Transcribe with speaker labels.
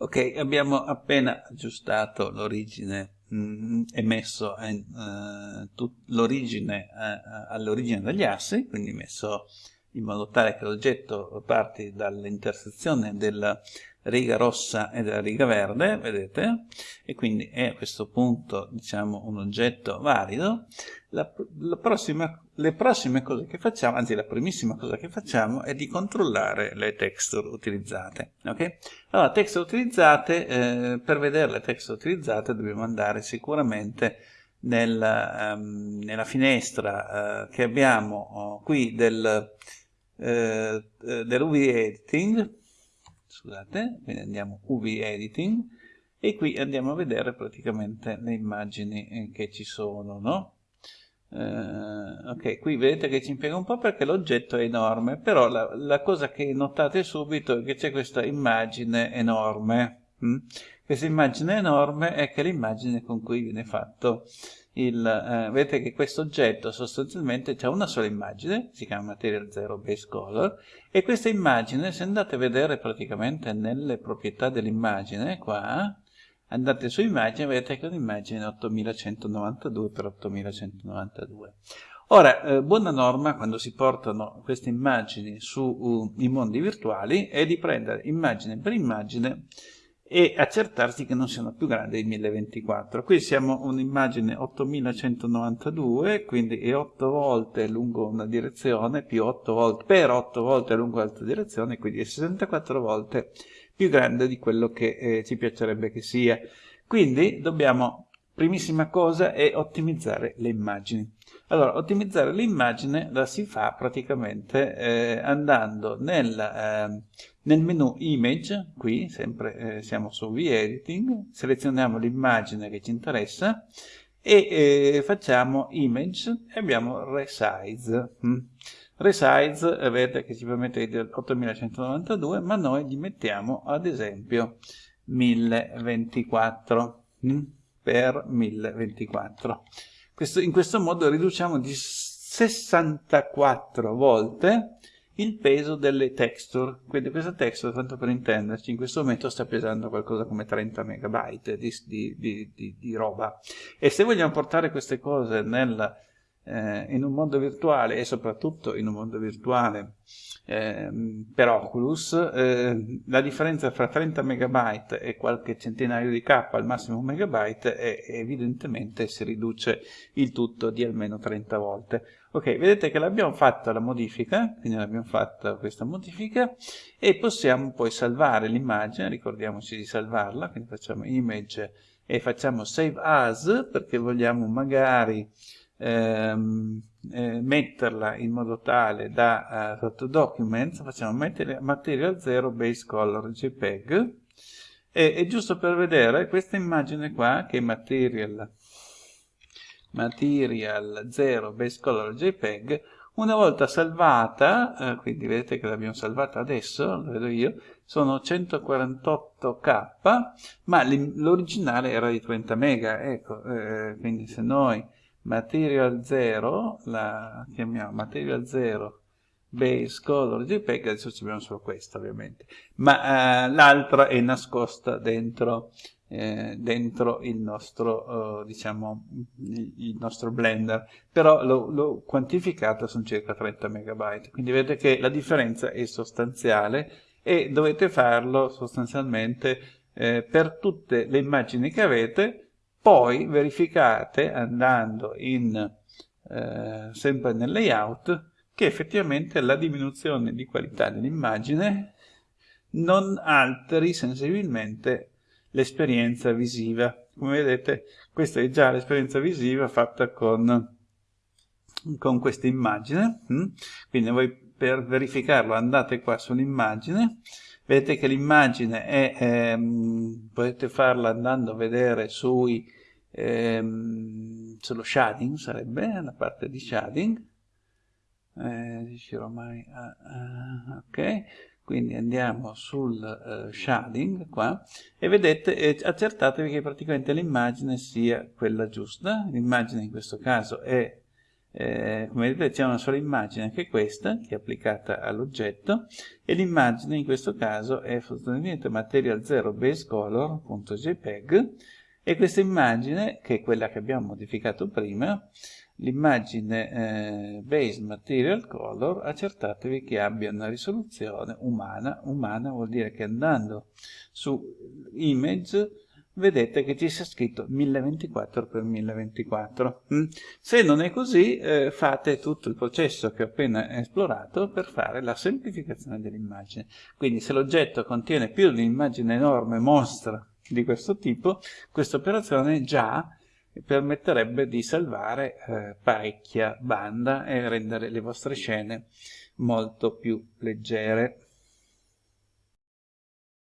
Speaker 1: Ok, abbiamo appena aggiustato l'origine mm, e messo uh, l'origine uh, all'origine degli assi, quindi messo in modo tale che l'oggetto parti dall'intersezione della riga rossa e della riga verde, vedete? E quindi è a questo punto, diciamo, un oggetto valido. La, la prossima, le prossime cose che facciamo, anzi la primissima cosa che facciamo è di controllare le texture utilizzate. Ok? Allora, texture utilizzate, eh, per vedere le texture utilizzate dobbiamo andare sicuramente nel, um, nella finestra uh, che abbiamo oh, qui del, uh, dell'UV Editing, scusate, quindi andiamo UV Editing, e qui andiamo a vedere praticamente le immagini eh, che ci sono, no? Uh, ok, qui vedete che ci impiega un po' perché l'oggetto è enorme, però la, la, cosa che notate subito è che c'è questa immagine enorme. Hm? Questa immagine enorme è che l'immagine con cui viene fatto il... Eh, vedete che questo oggetto sostanzialmente ha una sola immagine, si chiama Material Zero Base Color, e questa immagine, se andate a vedere praticamente nelle proprietà dell'immagine, qua, andate su immagine vedete che è un'immagine 8192 x 8192 ora eh, buona norma quando si portano queste immagini sui uh, mondi virtuali è di prendere immagine per immagine e accertarsi che non siano più grandi di 1024 qui siamo un'immagine 8192 quindi è 8 volte lungo una direzione più 8 volte per 8 volte lungo l'altra direzione quindi è 64 volte più grande di quello che eh, ci piacerebbe che sia. Quindi dobbiamo, primissima cosa, è ottimizzare le immagini. Allora, ottimizzare l'immagine la si fa praticamente eh, andando nel, eh, nel, menu Image, qui sempre eh, siamo su V-Editing, selezioniamo l'immagine che ci interessa e eh, facciamo Image e abbiamo Resize. Mm. Resize, vedete che ci permette 8192, ma noi gli mettiamo ad esempio 1024 hm, per 1024. Questo, in questo modo riduciamo di 64 volte il peso delle texture. Quindi questa texture, tanto per intenderci, in questo momento sta pesando qualcosa come 30 megabyte di, di, di, di roba. E se vogliamo portare queste cose nel eh, in un mondo virtuale e soprattutto in un mondo virtuale eh, per Oculus, eh, la differenza fra 30 megabyte e qualche centinaio di K al massimo un megabyte è, evidentemente si riduce il tutto di almeno 30 volte. Ok, vedete che l'abbiamo fatta la modifica, quindi l'abbiamo fatta questa modifica e possiamo poi salvare l'immagine, ricordiamoci di salvarla, quindi facciamo image e facciamo save as perché vogliamo magari ehm, eh, metterla in modo tale da uh, sotto documents facciamo material, material 0 base color jpeg e, e giusto per vedere questa immagine qua che è material material 0 base color jpeg una volta salvata, eh, quindi vedete che l'abbiamo salvata adesso, lo vedo io, sono 148k, ma l'originale era di 30 mega, ecco, eh, quindi se noi material 0, la chiamiamo material 0 base color jpeg, adesso ci abbiamo solo questa ovviamente, ma eh, l'altra è nascosta dentro, eh, dentro il nostro, eh, diciamo, il nostro blender, però l'ho quantificato, sono circa 30 megabyte, quindi vedete che la differenza è sostanziale e dovete farlo sostanzialmente eh, per tutte le immagini che avete, poi verificate andando in, eh, sempre nel layout che effettivamente la diminuzione di qualità dell'immagine non alteri sensibilmente l'esperienza visiva. Come vedete questa è già l'esperienza visiva fatta con, con questa immagine, mm? quindi voi per verificarlo andate qua sull'immagine, vedete che l'immagine è, ehm, potete farla andando a vedere sui ehm, sullo shading sarebbe la parte di shading. Eh, mai a, a, ok. Quindi andiamo sul uh, shading qua. E vedete eh, accertatevi che praticamente l'immagine sia quella giusta. L'immagine in questo caso è eh, come vedete c'è una sola immagine, anche questa, che è applicata all'oggetto, e l'immagine in questo caso è sostanzialmente material 0 base color.jpg, e questa immagine, che è quella che abbiamo modificato prima, l'immagine eh, base material color, accertatevi che abbia una risoluzione umana. Umana vuol dire che andando su image vedete che ci sia scritto 1024x1024. Mm? Se non è così, eh, fate tutto il processo che ho appena esplorato per fare la semplificazione dell'immagine. Quindi se l'oggetto contiene più di un'immagine enorme, mostra di questo tipo, questa operazione già permetterebbe di salvare eh, parecchia banda e rendere le vostre scene molto più leggere.